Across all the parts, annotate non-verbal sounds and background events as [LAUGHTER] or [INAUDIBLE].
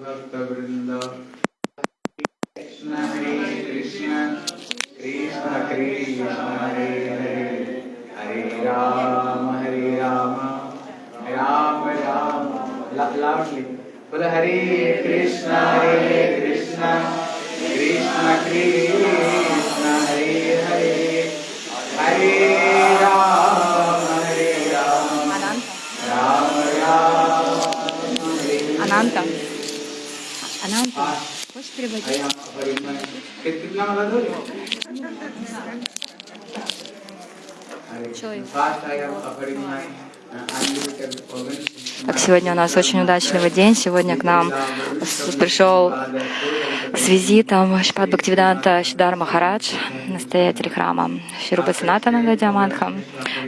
भक्तवृंद Krishna Hare Krishna Krishna Krishna Hare Hare Hare Rama Hare Rama Rama Rama Hare Krishna Hare Krishna Krishna Krishna unlimited organs. Так, сегодня у нас очень удачливый день. Сегодня к нам пришел с визитом Шпат Бхактивиданта Шидар Махарадж, настоятель храма Ширупа Санатана Диамантха.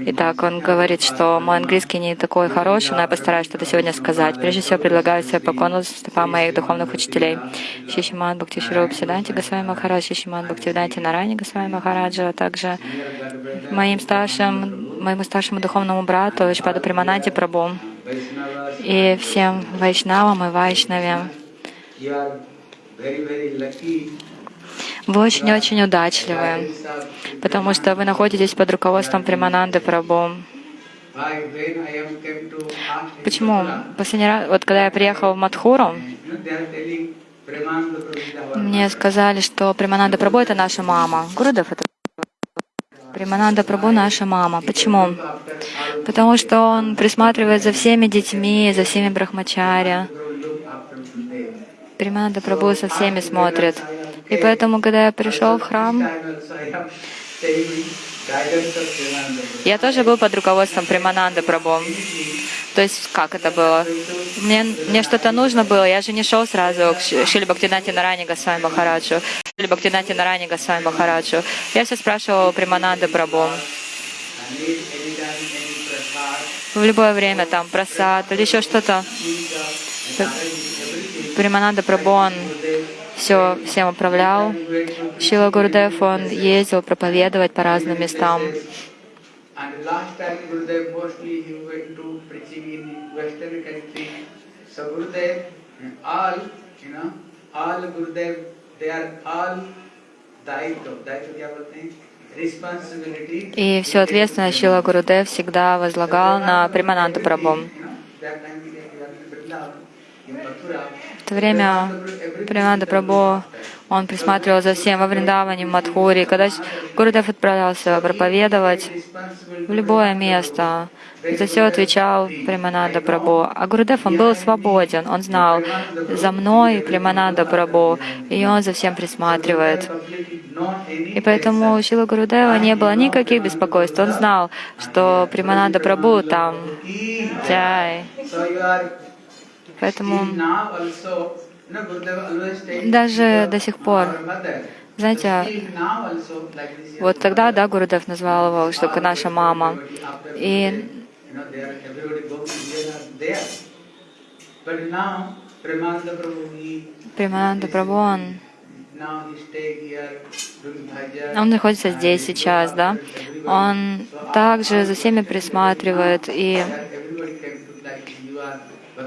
Итак, он говорит, что мой английский не такой хороший, но я постараюсь что-то сегодня сказать. Прежде всего, предлагаю себе поклону стопам моих духовных учителей. Шишиман Бхакти Шируп Сиданти Госвами Махарадж, Шишиман Бхактивиданти Нарани Госвами Махараджа, а также моим старшим, моему старшему духовному брату Шпаду Примананти Прабу и всем вайшнавам и вайшнаве. Вы очень-очень удачливы, потому что вы находитесь под руководством Примананды Прабу. Почему? Последний раз, вот когда я приехал в Мадхуру, мне сказали, что Примананда Прабу — это наша мама. Гурудев — это Примананда Прабу — наша мама. Почему? Потому что он присматривает за всеми детьми, за всеми them. Примананда Прабу со всеми смотрит. И поэтому, когда я пришел в храм. Я тоже был под руководством Примананды Прабу. То есть как это было? Мне, мне что-то нужно было, я же не шел сразу к Ши- Шили Бхактинати Нарани Госвами Махараджу, Шили Бхактинати Нарани Госвами Махараджу. Я все спрашивал у Примананды prasad, В любое время там просад или еще что-то. Примананда Прабу, он все всем управлял. Шила Гурдев, он ездил проповедовать по разным местам. And last time Gurudev mostly he went to preaching in Western country. So Gurudev, all, you know, all Gurudev, they are all daito. Daito क्या बोलते हैं? Responsibility. И всю ответственность Шила Гурудев всегда возлагал на Примананду Прабу. You know, that time we were in Vrindavan, in Mathura. В то время Примананда Прабу, он присматривал за всем во Вриндаване, в Мадхуре. Когда Гурудев отправлялся проповедовать в любое место, за все отвечал Примананда Прабу. А Гурудев, он был свободен, он знал, за мной Примананда Прабу, и он за всем присматривает. И поэтому у Шила Гурудева не было никаких беспокойств. Он знал, что Примананда Прабу там, Джай. Поэтому даже до сих пор, знаете, вот тогда, да, Гурудев назвал его, что наша мама. И Примананда Прабу, он, он находится здесь сейчас, да. Он также за всеми присматривает, и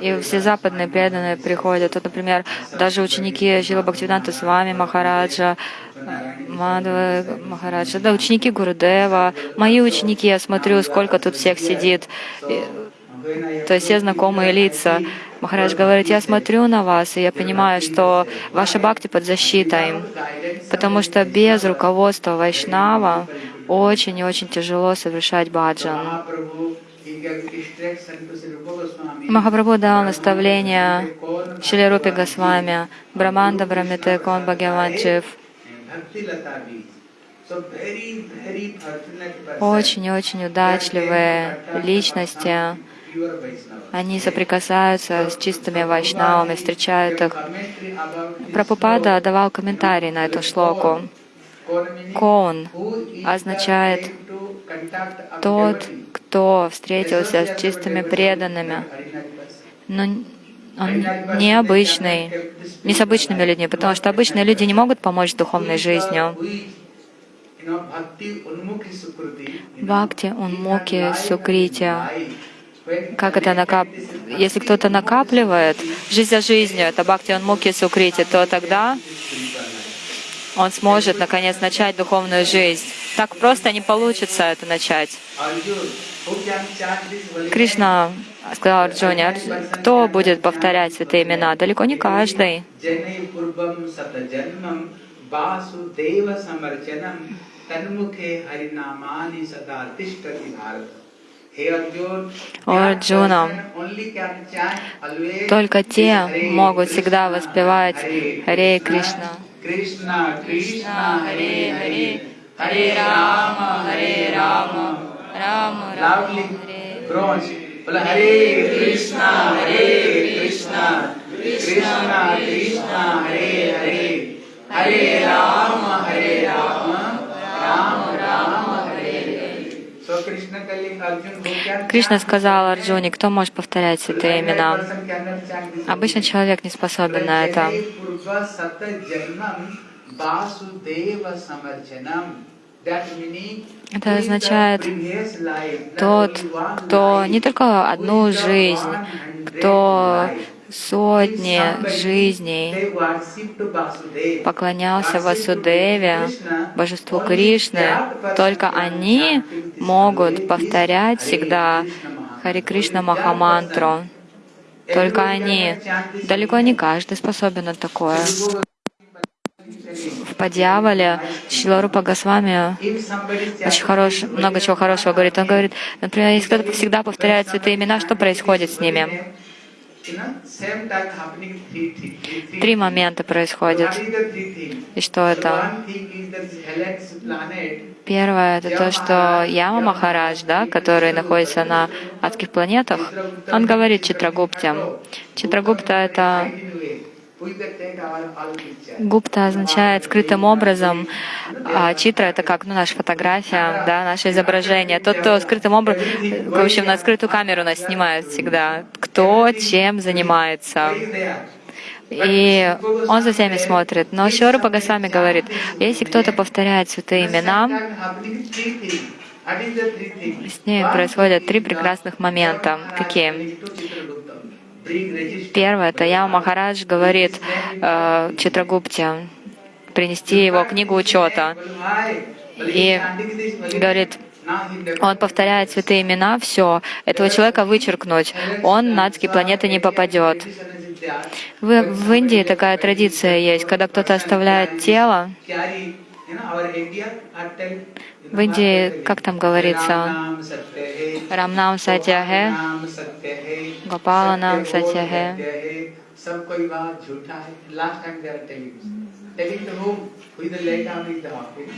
И все западные преданные приходят. Вот, например, даже ученики Шила Бхактивиданта с вами, Махараджа, Мадхава Махараджа, да, ученики Гурудева, мои ученики, я смотрю, сколько тут всех сидит. И- то есть все знакомые лица. Махарадж говорит, я смотрю на вас, и я понимаю, что ваша бхакти под защитой, потому что без руководства Вайшнава очень и очень тяжело совершать баджан. Махапрабху дал наставление Шри Рупи Госвами, Браманда Брамите Кон Бхагаван Джив. Bhakti Lata Beach. So very, very fortunate person. Очень и очень удачливые личности. Они соприкасаются с чистыми вайшнавами, встречают их. Прабхупада давал комментарий на эту шлоку. Is означает тот, кто встретился с чистыми преданными. Но он необычный, не с обычными людьми, потому что обычные люди не могут помочь духовной жизнью. Бхакти, Унмуки, Сукрити. как это накап... Если кто-то накапливает жизнь за жизнью, это бхакти он муки сукрити, то тогда он сможет наконец начать духовную жизнь. Так просто не получится это начать. Кришна сказал Арджуне, «Арджу- кто будет повторять святые имена? Далеко не каждый. О, Арджуна, Только те могут всегда воспевать Харе Кришна. Krishna, Krishna, Hare Hare, Харе Рама, Харе Рама, Рама Рама, Loudly, Харе groans. Well, Hare Krishna, Hare Krishna, Krishna, Krishna, Hare Hare, Hare Rama, Hare Rama, Кришна сказал Арджуне, кто может повторять святые имена. Обычный человек не способен на это. Это означает, Тот, кто не только одну жизнь, 100 кто. Сотни жизней поклонялся Васудеве, божеству Кришны, только они могут повторять всегда. Харе Кришна Махамантру. Только они. Далеко не каждый способен на такое. В Падьявале Шиларупа Госвами очень хорош, много чего хорошего говорит. Он говорит, например, если кто-то всегда повторяет святые имена, что происходит с ними? Три момента things? И что это? Первое — это то, что Яма Махарадж, да, который находится на адских планетах, он говорит Читрагупте. Читрагупта — это Гупта означает скрытым образом, а читра — это как ну, наша фотография, да, наше изображение. Тот, кто скрытым образом, в общем, на скрытую камеру нас снимают всегда. Кто чем занимается. И он за всеми смотрит. Но Шиорупа Госвами говорит, если кто-то повторяет святые имена, с ней происходят три прекрасных момента. Какие? Первое, это Яма Махарадж говорит э, Читрагупте принести его книгу учета. И говорит, он повторяет святые имена, все. Этого человека вычеркнуть. Он на адские планеты не попадет. В, в Индии такая традиция есть, когда кто-то оставляет тело. В Индии, как там говорится, Рамнам Сатьяхе, Гопаланам Сатьяхе. Telling the whom, who is the laid down in the office,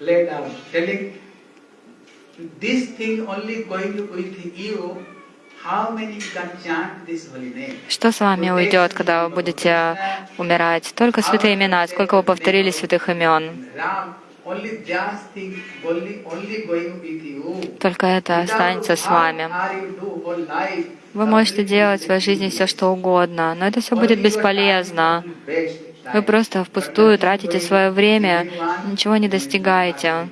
laid down, telling this thing only going with you Что с вами уйдет, когда вы будете умирать? Только святые имена. Сколько вы повторили святых имен? Только это останется с вами. Вы можете делать в своей жизни все, что угодно, но это все будет бесполезно. Вы просто впустую тратите свое время, ничего не достигаете.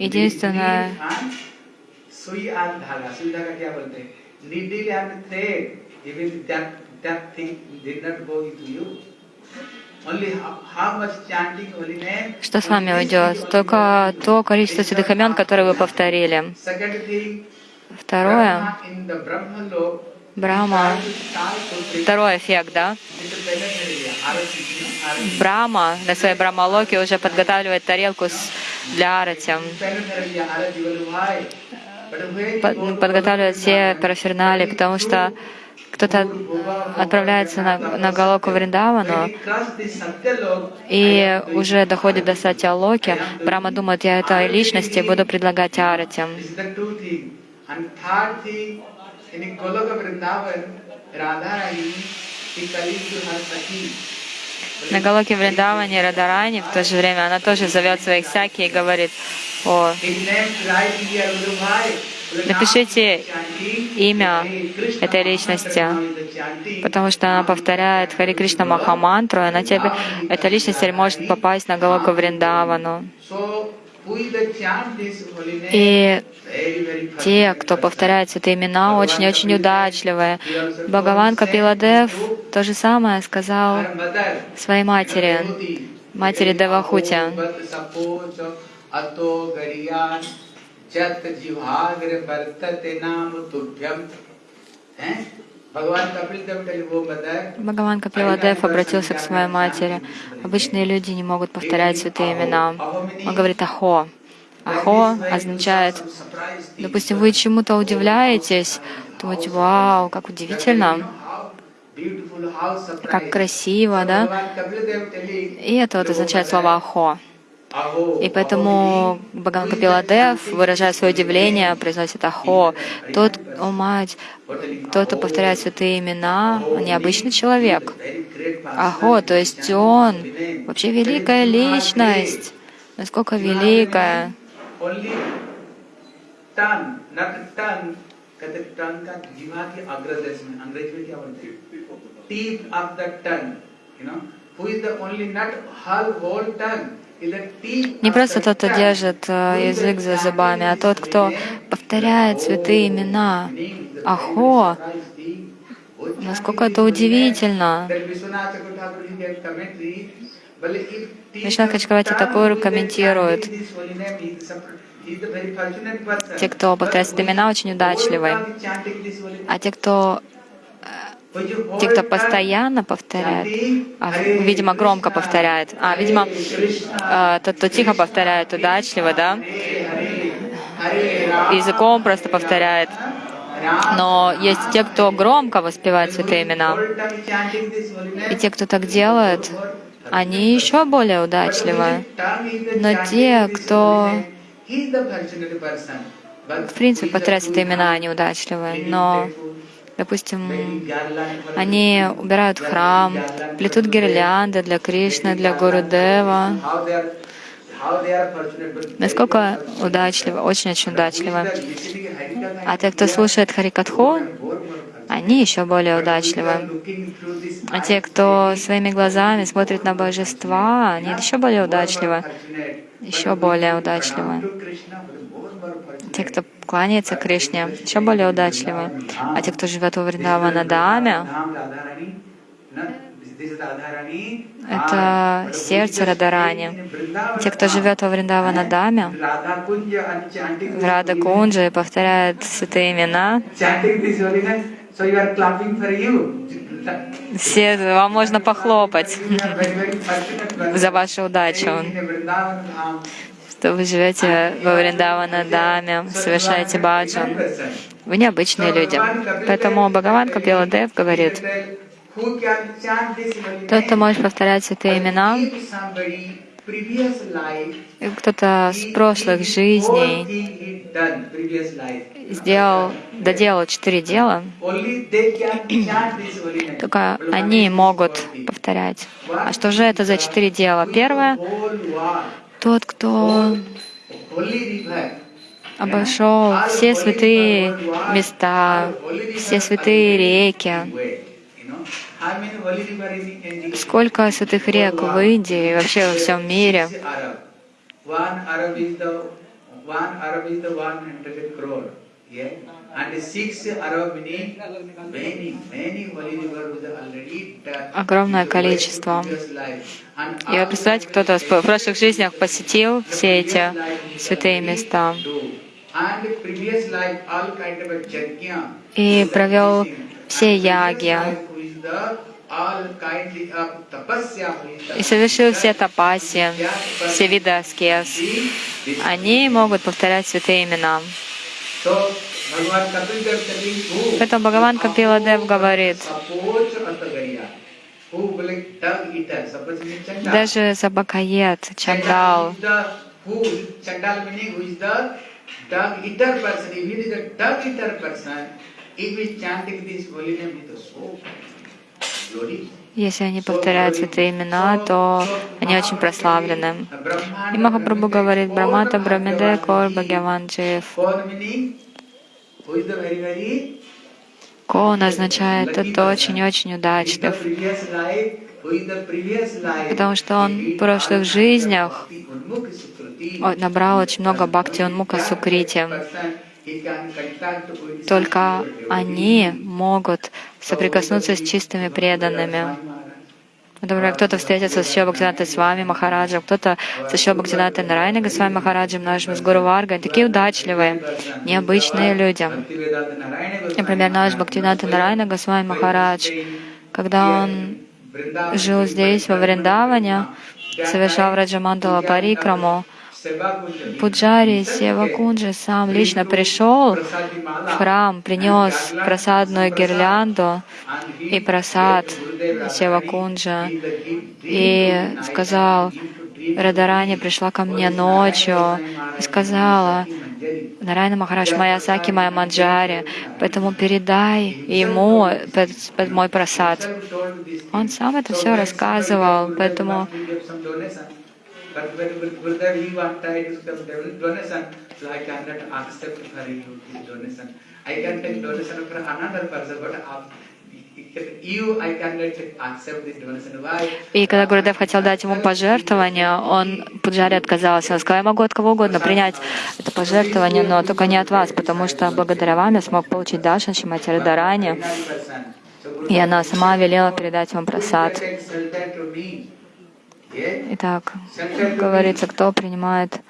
Единственное, что с вами уйдет? Только то количество святых имен, которые вы повторили. Второе, Брахма, второй эффект, да? Брахма на своей Брахмалоке уже подготавливает тарелку с, для арати. Под- ну, подготавливает все парафернали, потому что кто-то отправляется на, на Галоку Вриндавану, и уже доходит до Сатьялоки, Брахма думает, я этой личности буду предлагать арати. Radharani, he calls to her Saki. На Галоке Вриндаване Радарани в то же время она тоже зовет своих саки и говорит, о. Напишите имя этой личности, потому что она повторяет Хари Кришна Махамантру, и она тебе, эта личность может попасть на Галоку Вриндавану. И те, кто повторяет святые имена, очень-очень удачливые. Бхагаван Капиладев то же самое сказал своей матери, матери Девахути. Bhat Бхагаван Капиладев обратился к своей матери. Обычные люди не могут повторять святые имена. Он говорит «Ахо». «Ахо» означает, допустим, вы чему-то удивляетесь, думаете, вау, как удивительно, как красиво, да? И это вот означает слово «Ахо». И поэтому Бхагаван Капиладев, выражая свое удивление, произносит «Ахо». Тот, о мать, тот, кто повторяет святые имена, необычный человек. Ахо, то есть он вообще великая личность. Насколько великая. Who is the only nut, her whole tongue. Не просто тот, кто держит э, язык за зубами, а тот, кто повторяет святые имена. Ахо, насколько это удивительно. Вишнат Качкавати Такур комментирует, те, кто повторяет имена, очень удачливы. А те, кто те, кто постоянно повторяет, а, видимо, громко повторяет, а, видимо, э, тот, кто тихо повторяет, удачливо, да, языком просто повторяет. Но есть те, кто громко воспевает святые имена. И те, кто так делает, они еще более удачливы. Но те, кто, в принципе, повторяют святые имена, они удачливы. Но, допустим, они убирают храм, плетут гирлянды для Кришны, для Гурудева. Насколько удачливо, очень-очень удачливо. А те, кто слушает Харикатху, они еще более удачливы. А те, кто своими глазами смотрит на божества, они еще более удачливы. Еще более удачливы. Те, кто кланяется Кришне, еще более удачливы. А те, кто живет во Вриндаванадаме, это сердце Радарани. Те, кто живет во Вриндаванадаме, в Рада Кунджи повторяют святые имена, все, вам можно похлопать [LAUGHS] за вашу удачу, что вы живете во Вриндаванадаме, совершаете баджан. Вы необычные люди. Поэтому Бхагаван Капиладев говорит, тот, кто может повторять святые имена, кто-то с прошлых жизней сделал, доделал четыре дела, только они могут повторять. А что же это за четыре дела? Первое — тот, кто обошел все святые места, все святые реки, Сколько святых рек в Индии и вообще во всем мире? Огромное количество. И вы представляете, кто-то в прошлых жизнях посетил все эти святые места. и провел все яги, и совершил все тапаси, все виды аскез, они могут повторять святые имена. Поэтому Бхагаван Капиладев говорит, даже Забакает, Чандал. Если они повторяют святые имена, то они очень прославлены. И Махапрабху говорит, Брамата Брамиде Кор Бхагаван Джив. Кон означает, это очень-очень удачлив. потому что он в прошлых жизнях набрал очень много бхакти мука сукрити. Только они могут соприкоснуться с чистыми преданными. Например, кто-то встретится с Шилбхактинатой с вами, Махараджем, кто-то со Шилбхактинатой Нарайной с вами, Махараджем, нашим с Гуру Варгой. Такие удачливые, необычные люди. Например, наш Бхактината Нарайна Госвами Махарадж, когда он жил здесь, во Вриндаване, совершал Раджамандала Парикраму, Пуджари Севакунджи сам лично пришел в храм, принес просадную гирлянду и просад Севакунджа и сказал, Радарани пришла ко мне ночью и сказала, Нарайна Махарадж, моя Саки, моя Манджари, поэтому передай ему мой просад. Он сам это все рассказывал, поэтому But when Gurudev he wanted to donation, so I cannot accept for you donation. I can take donation for another person, but и когда Гурудев хотел дать ему пожертвование, он Пуджари отказался. Он сказал, я могу от кого угодно принять это пожертвование, но только не от вас, потому что благодаря вам я смог получить Дашан Шимати Радарани, и она сама велела передать вам просад. Итак, говорится, кто принимает,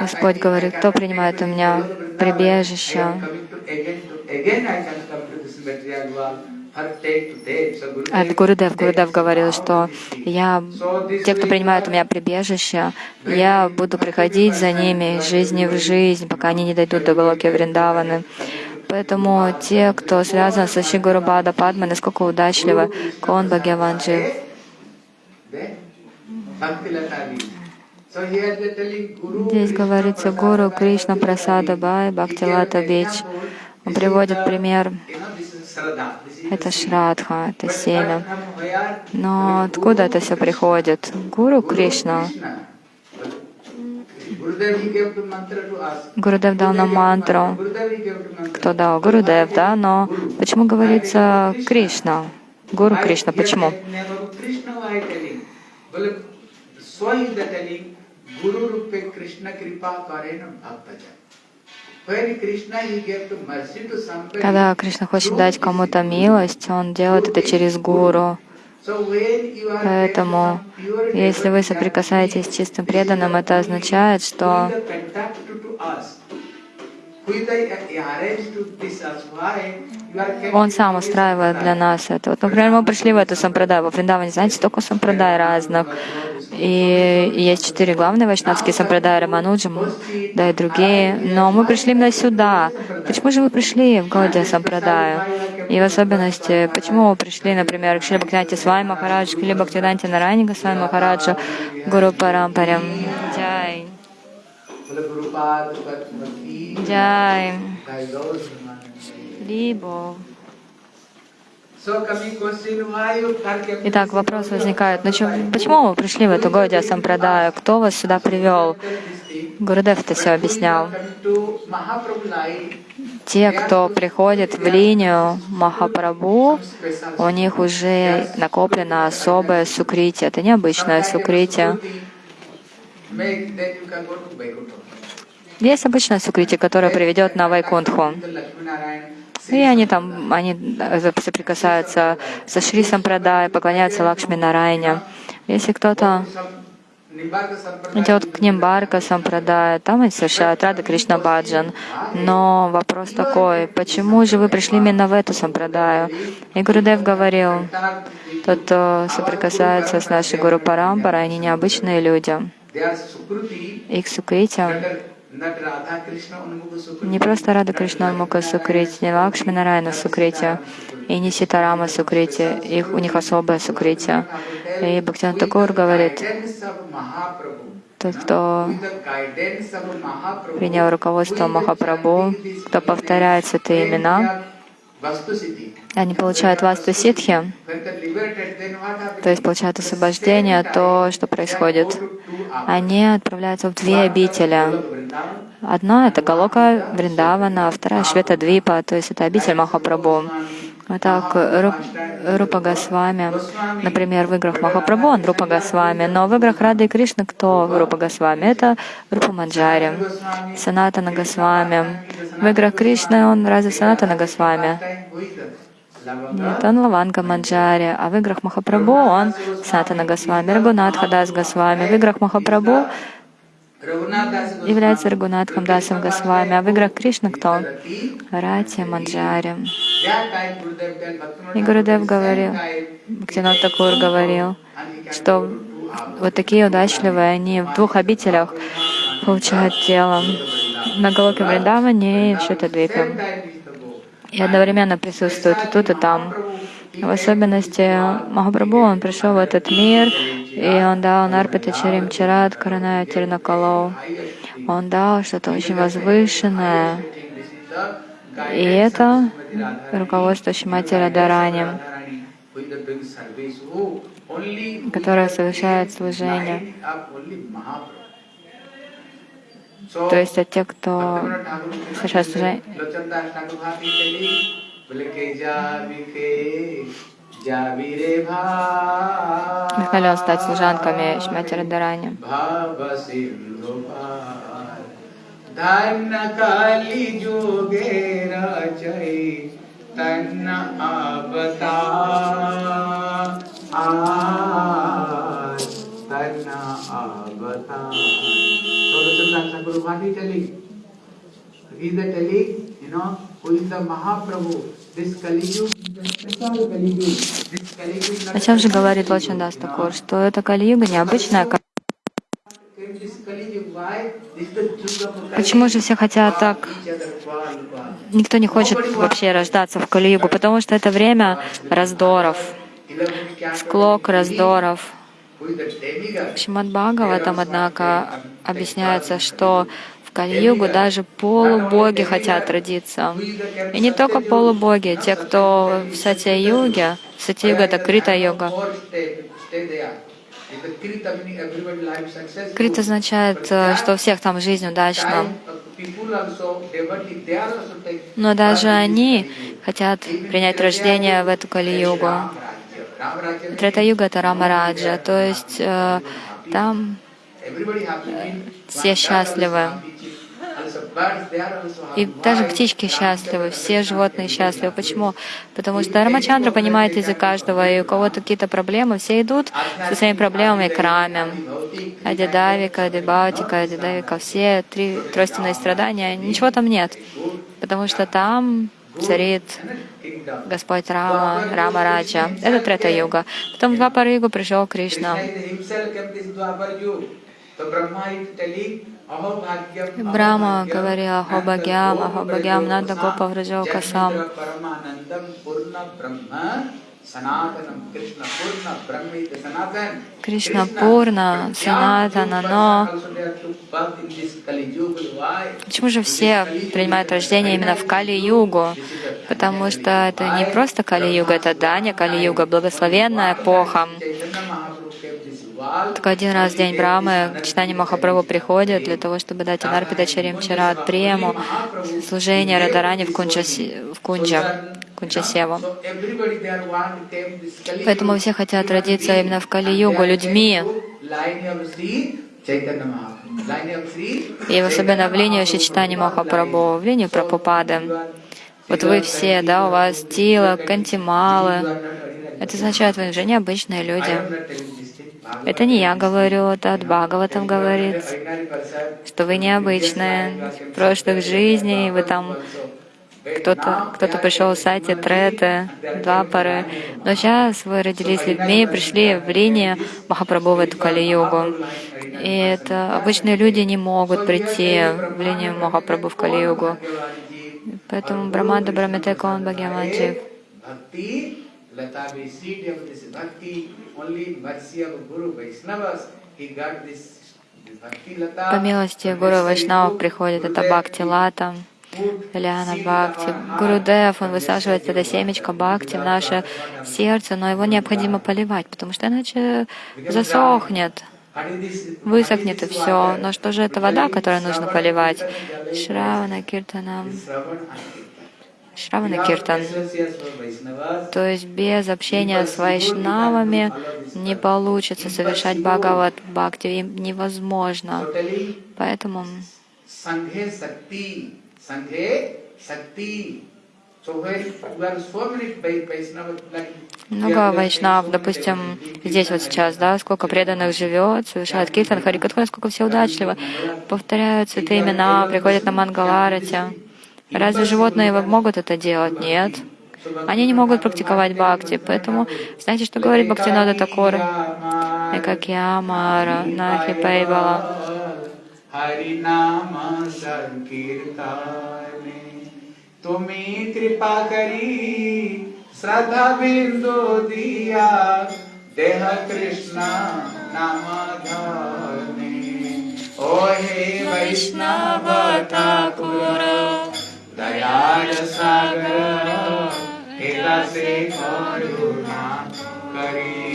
Господь говорит, кто принимает у меня прибежище, от Гурудев, Гурудев говорил, что я, те, кто принимает у меня прибежище, я буду приходить за ними из жизни в жизнь, пока они не дойдут до Галоки Вриндаваны. Поэтому те, кто связан с Шигуру Бада Падмой, насколько удачливы, Кон Бхагаванджи, Здесь говорится Гуру Кришна Прасада Бай Бхактилата Бич. Он приводит пример. Это Шрадха, это семя. Но откуда это все приходит? Гуру Кришна. Гурудев дал нам мантру. Кто дал? Гурудев, да? Но почему говорится Кришна? Гуру Кришна, почему? Когда Кришна хочет дать кому-то милость, Он делает это через Гуру. Поэтому, если вы соприкасаетесь с чистым преданным, это означает, что он сам устраивает для нас это. Вот, например, мы пришли в эту сампрадай, во Вриндаване, знаете, столько сампрадай разных. И есть четыре главные вайшнавские сампрадай, Рамануджа, да и другие. Но мы пришли именно сюда. Почему же вы пришли в Гаудия сампрадаю? И в особенности, почему вы пришли, например, к Шри Бхактинати Свай Махарадж, к Шри Бхактинати Нараника Свай Махараджу, Гуру Парампарям. Джай. Либо. Итак, вопрос возникает, ну чем, почему вы пришли в эту Годия Сампрадаю? Кто вас сюда привел? Гурудев это все объяснял. Те, кто приходит в линию Махапрабху, у них уже накоплено особое сукрити. Это необычное сукрити. Есть обычное сукрити, которое приведет на Вайкунтху. И они там, они соприкасаются со Шри Сампрадай, поклоняются Лакшми Нарайне. Если кто-то идет к Нимбарка Сампрадай, там они совершают Рада Кришна Баджан. Но вопрос такой, почему же вы пришли именно в эту Сампрадаю? И Гурудев говорил, тот, кто соприкасается с нашей Гуру Парампарой, они необычные люди. Их сукрити не просто Рада Кришна Мука Сукрити, не Лакшми Нарайна Сукрити, и не Ситарама Сукрити, их, у них особое Сукрити. И Бхактиван Такур говорит, тот, кто принял руководство Махапрабху, кто повторяет святые имена, они получают васту ситхи, то есть получают освобождение, то, что происходит. Они отправляются в две обители. Одна — это Галока Вриндавана, а вторая — Швета Двипа, то есть это обитель Махапрабху. А так, Ру- Рупа Госвами, например, в играх Махапрабху, он Рупа Госвами, но в играх Рады и Кришны кто Рупа Госвами? Это Рупа Манджари, Санатана Госвами. В играх Кришны он разве Санатана Госвами? Нет, он Лаванга Манджари, а в играх Махапрабху он Санатана Госвами, Рагунат Хадас Госвами. В играх Махапрабху является Рагунатхам Дасом Госвами, а в играх Кришны кто? Рати Манджари. И Гурудев говорил, Бхактинат Такур говорил, что вот такие удачливые, они в двух обителях получают тело, на Галоке Вриндаване и в Шутадвипе. И одновременно присутствуют и тут, и там. В особенности Махапрабху, он пришел в этот мир, и он дал Нарпита Чарим Чарат Караная Тирнакалоу. Он дал что-то очень возвышенное. И это руководство Шимати Радарани, которое совершает служение. То есть это те, кто совершает служение. Нахалял стать служанками Шмати Радарани. So the Chaitanya Guru Bhakti telling, he's telling, you know, чем же говорит Лачандас Такур? Что это Кали-юга необычная Почему же все хотят так? Никто не хочет вообще рождаться в Кали-югу, потому что это время раздоров, склок раздоров. В Шримад Бхагаватам, однако, объясняется, что Кали-югу даже полубоги хотят родиться. И не только полубоги, те, кто в Сатья-юге, Сатья-юга — это Крита-йога, Крит означает, что у всех там жизнь удачна. Но даже они хотят принять рождение в эту Кали-югу. Трета-юга — это Рамараджа, то есть э, там все счастливы. И даже птички счастливы, все животные счастливы. Почему? Потому что Рамачандра понимает язык каждого, и у кого-то какие-то проблемы, все идут со своими проблемами к раме. Адидавика, Адибаутика, Адидавика, все три тройственные страдания, ничего там нет. Потому что там царит Господь Рама, Рама Раджа. Это Трета Юга. Потом в Двапара Югу пришел Кришна. Брама говорил Ахобагям, Ахобагям Нанда Гопа Враджока сам. Кришна Пурна, Санатана, но почему же все принимают рождение именно в Кали-югу? Потому что это не просто Кали-юга, это Даня Кали-юга, благословенная эпоха. Только один раз в день Брамы Читание Махапрабху приходит для того, чтобы дать Анарпида Чарим Чарат Прему, служение Радарани в, Кунджа, в Кунджа, Кунджасеву. Поэтому все хотят родиться именно в Кали-югу людьми, и особенно в линию Шичтани Махапрабху, в линию Прабхупады. Вот вы все, да, у вас Тила, Кантималы. Это означает, вы уже необычные люди. Это не я говорю, это от Бхагаватам говорит, что вы необычные. В прошлых жизней вы там кто-то кто пришел в сати треты, двапары. Но сейчас вы родились людьми, пришли в линию Махапрабху в эту Кали-югу. И это обычные люди не могут прийти в линию Махапрабху в Кали-югу. Поэтому Браманда Брамитека он Бхагаванджи. По милости Гуру Вайшнава приходит это Бхакти Лата, Ляна Бхакти. Гурудев, он высаживает это семечко Бхакти в наше сердце, но его необходимо поливать, потому что иначе засохнет, высохнет и все. Но что же это вода, которую нужно поливать? Шравана, Киртанам. Шравана Киртан. То есть без общения с вайшнавами не получится совершать Бхагават Бхакти, им невозможно. Поэтому много вайшнав, допустим, здесь вот сейчас, да, сколько преданных живет, совершает киртан, харикатха, сколько все удачливо, повторяют святые имена, приходят на Мангаларати. Разве животные могут это делать? Нет. Они не могут практиковать бхакти, поэтому знаете, что говорит Бхактинода Такур? Экакьямара, Нахи Пайбала. हरिनाम संकीर्तने तुम्हें कृपा करी श्रद्धा बिंदु दिया देह कृष्ण नाम धने ओ हे वैष्णव ठाकुर दयाल सागर हेरा से करुणा करी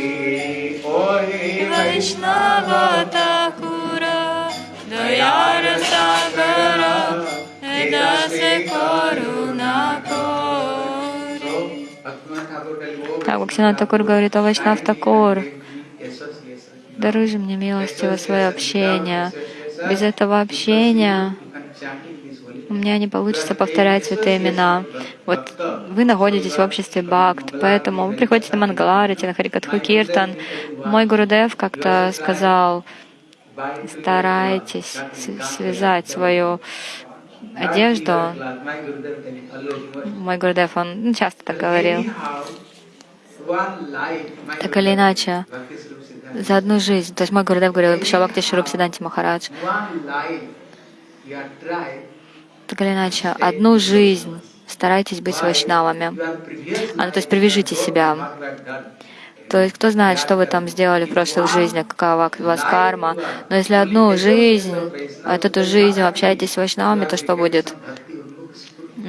ओ हे वैष्णव Такура, Даяра Сагара, Эдасе Коруна Так, Бхактинат Такур говорит о Вайшнав Такур. Даруй же мне милостиво свое общение. Без этого общения у меня не получится повторять святые имена. Вот вы находитесь в обществе Бхакт, поэтому вы приходите на Мангаларити, на Харикатху Киртан. Мой Гурудев как-то сказал, старайтесь связать свою одежду. Мой Гурудев, он ну, часто так говорил. Так или иначе, за одну жизнь, то есть мой Гурудев говорил, Шабакти Шуруп Сиданти Махарадж, так или иначе, одну жизнь старайтесь быть вайшнавами. А, ну, то есть привяжите себя. То есть кто знает, что вы там сделали в прошлых жизнях, какова у вас карма. Но если одну жизнь, от эту жизнь общаетесь с вайшнавами, то что будет?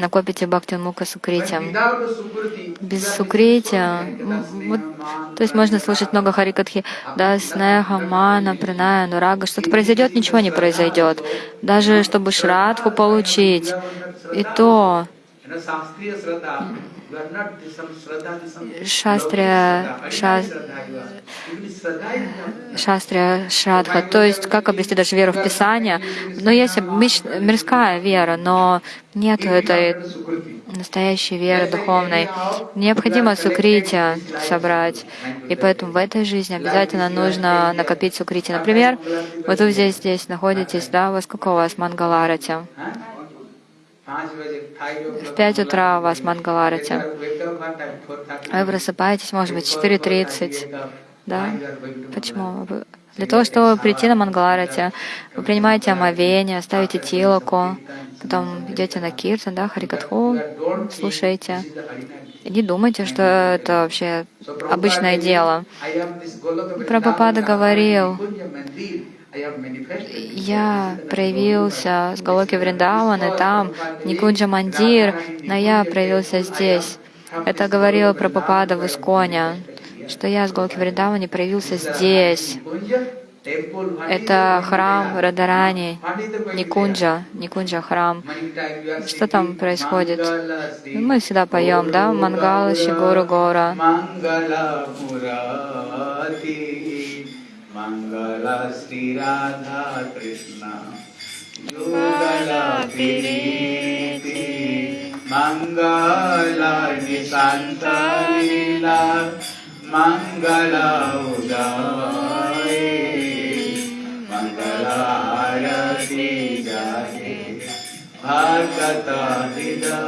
Накопите бхакти мука сукрити. Без сукрити, м, вот, то есть можно слушать много харикатхи, да, снеха, мана, приная, нурага, что-то произойдет, ничего не произойдет. Даже чтобы шрадху получить, и то Шастрия, шас, шастрия, шрадха, то есть как обрести даже веру в Писание. Но есть мирская вера, но нет этой настоящей веры духовной. Необходимо сукрити собрать. И поэтому в этой жизни обязательно нужно накопить сукрити. Например, вот вы здесь, здесь находитесь, да, во сколько у вас мангаларати? В 5 утра у вас мангаларати. Вы просыпаетесь, может быть, в 4.30. Да? Почему? Для того, чтобы прийти на Мангаларати, вы принимаете омовение, ставите тилоку, потом идете на киртан, да, харикатху, слушаете. И не думайте, что это вообще обычное дело. Прабхупада говорил, я проявился с Галоки Вриндаван, и там Никунджа Мандир, но я проявился здесь. Это говорил Прабхупада в Исконе, что я с Галоки Вриндавани проявился здесь. Это храм Радарани, Никунджа, Никунджа храм. Что там происходит? Мы всегда поем, да? Мангала Шигуру Гора. Mangala Murati, Mangala Sri Radha Krishna, Yugala Piriti, Mangala Nisanta Lila, Mangala Udaye, Mangala Arati Jate, Bhagata Vida.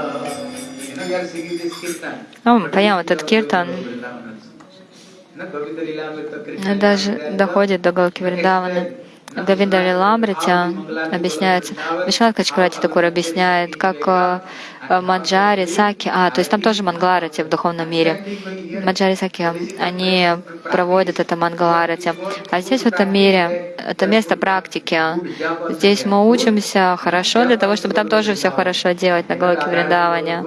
You know, we are singing this kirtan. Ну, мы поем этот киртан, но даже доходит до Галки Вриндавана. Гавинда Лиламритя объясняется, Вишват Качкурати Такур объясняет, как э, э, Маджари, Саки, а, то есть там тоже Мангаларати в духовном мире. Маджари, Саки, они проводят это Мангаларати. А здесь в этом мире это место практики. Здесь мы учимся хорошо для того, чтобы там тоже все хорошо делать на Галоке Вриндаване.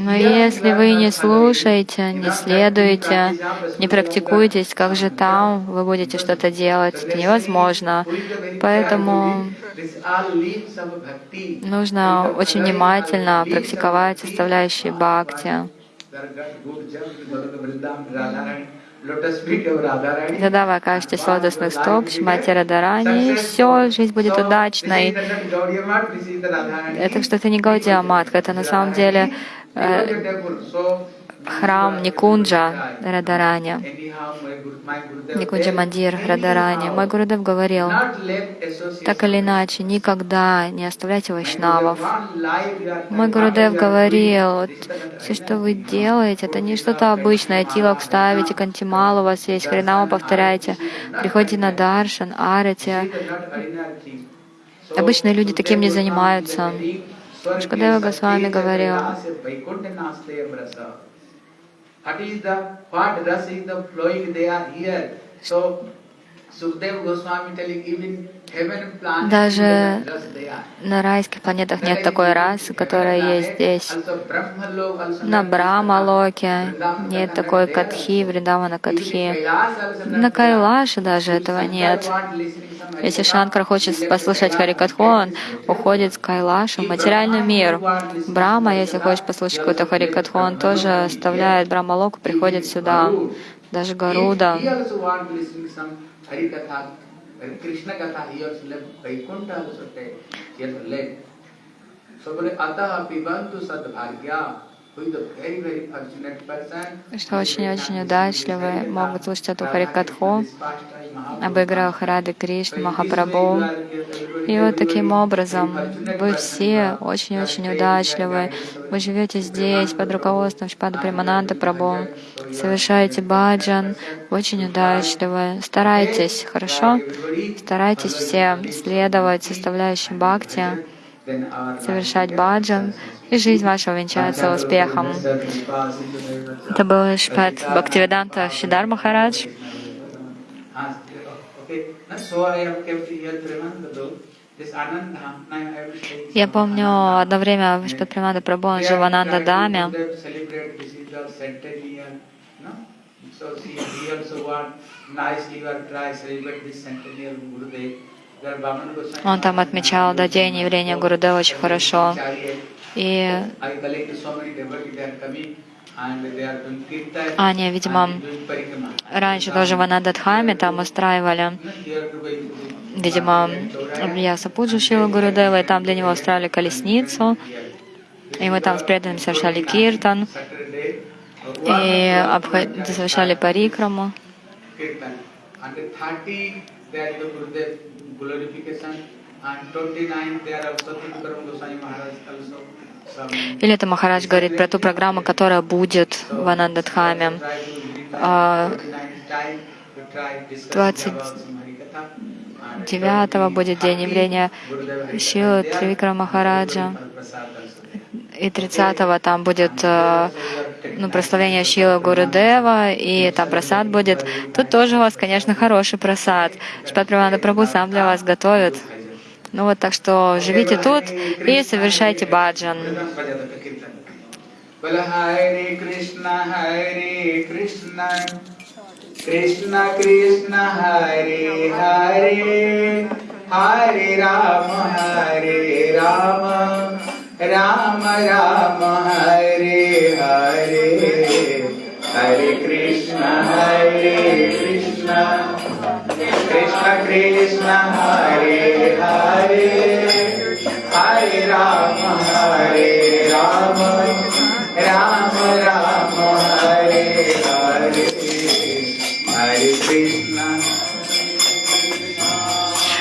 Но если вы не слушаете, не следуете, не практикуетесь, как же там вы будете что-то делать? Это невозможно. Поэтому нужно очень внимательно практиковать составляющие бхакти. Вы окажетесь лотосных стоп, Шмати Радарани, все, жизнь будет удачной. Это что-то не Гаудия это на самом деле храм Никунджа Радарани, Никунджа Мандир Радарани. Мой Гурудев говорил, так или иначе, никогда не оставляйте вайшнавов. Мой Гурудев говорил, вот, все, что вы делаете, это не что-то обычное. Тилок ставите, кантимал у вас есть, хренама повторяйте, приходите на даршан, арати. Обычные люди таким не занимаются. Шкадева Госвами говорил, Даже на райских планетах нет такой расы, которая есть здесь. На Брахмалоке нет такой Катхи, Вриндавана Катхи. На Кайлаше даже этого нет. Если Шанкар хочет послушать Харикатху, он уходит с Кайлаша в материальный мир. Брама, если хочет послушать какой-то Харикатху, он тоже оставляет Брахмалоку, приходит сюда. Даже Гаруда. हरी कथा कृष्ण कथा ही और सुले वैकुंठ हो सकते ये सुले तो सब बोले अतः पिबंतु सद्भाग्या। Что очень-очень удачливы могут слушать эту Харикатху об играх Рады Кришны, Махапрабху. И вот таким образом вы все очень-очень удачливы. Вы живете здесь под руководством Шпада Примананда Прабху, совершаете баджан, очень удачливы. Старайтесь, хорошо? Старайтесь все следовать составляющим бхакти, совершать баджан, и жизнь ваша увенчается успехом. Это был Шпат Бхактивиданта Шидар Махарадж. Я помню, одно время Шпат Примада Прабhu, он жил в Ананда Даме. Он там отмечал да, день явления Гурудева очень хорошо. И они, видимо, раньше тоже в Анададхаме там устраивали, видимо, я Сапуджу Шила Гурудева, и там для него устраивали колесницу, и мы там с преданными совершали киртан, и совершали парикраму. Или это Махарадж говорит про ту программу, которая будет в Анандадхаме. 29 а, будет день явления Шилы Тривикра Махараджа. И 30-го там будет э, ну, прославление Шила Гурудева, и там просад будет. Тут тоже у вас, конечно, хороший просад. Шпат Праванда Прабhu сам для вас готовит. Ну вот так что живите тут и совершайте баджан. Krishna Krishna Hare Hare Hare Rama Hare Rama Ram Rama, हरे हरे। हरे कृष्ण हरे कृष्ण। कृष्ण कृष्ण, हरे हरे। हरे राम हरे राम। राम राम, हरे।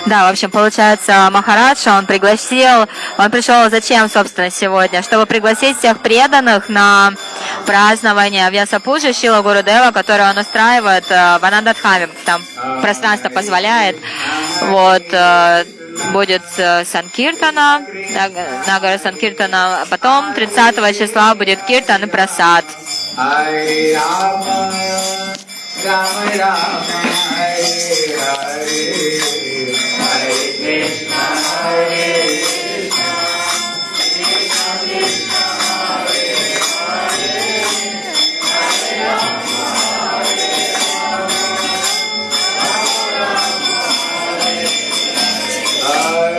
Да, в общем, получается, Махарадж, он пригласил, он пришел зачем, собственно, сегодня? Чтобы пригласить всех преданных на празднование Вьясапуджи Шила Гурудева, которое он устраивает э, в Анандадхаме, там пространство позволяет. Вот, э, будет э, Санкиртана, Нагара Санкиртана, потом 30 числа будет Киртан и Прасад. Ram Ram Hare Hare Hare Krishna. Hare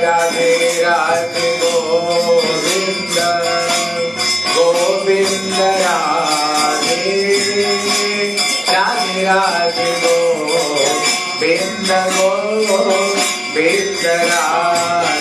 Radhe Radhe Govinda ಬಿಂದಗೋ ಬಿಂದರಾಗ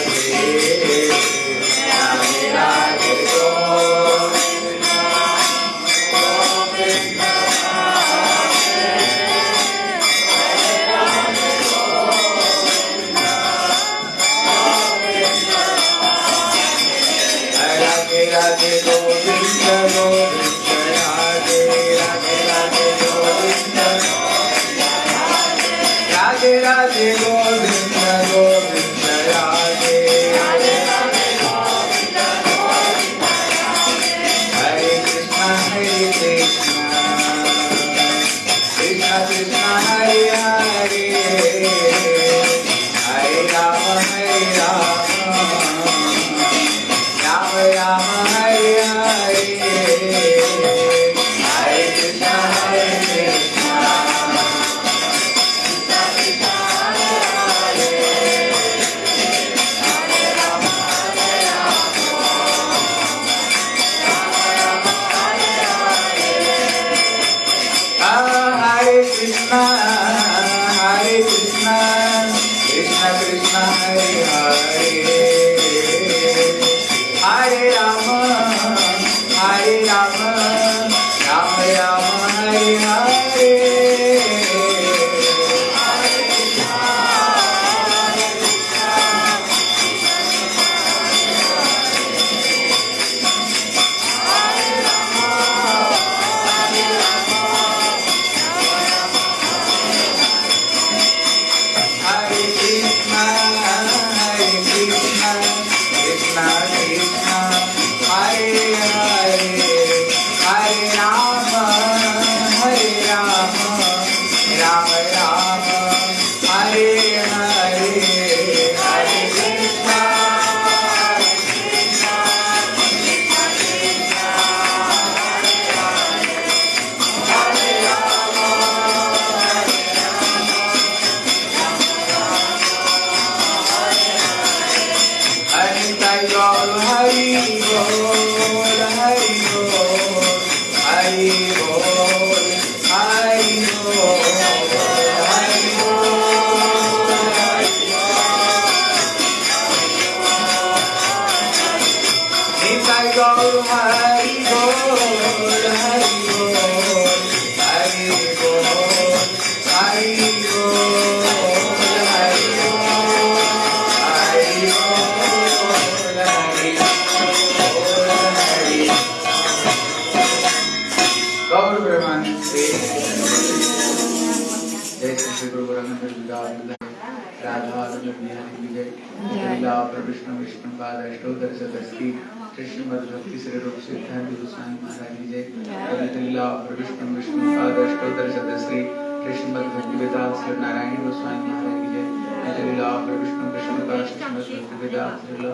अष्टोत्तर शतस्ती कृष्ण भक्ति श्री रूप सिद्धांत गोस्वामी महाराज जी कवितलीला विष्णु विष्णु पाद अष्टोत्तर शतस्ती कृष्ण भक्ति वेदांत श्री नारायण गोस्वामी महाराज जी कवितलीला विष्णु विष्णु पाद कृष्ण भक्ति वेदांत श्री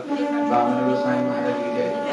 वामन गोस्वामी महाराज जी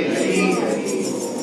Jesus.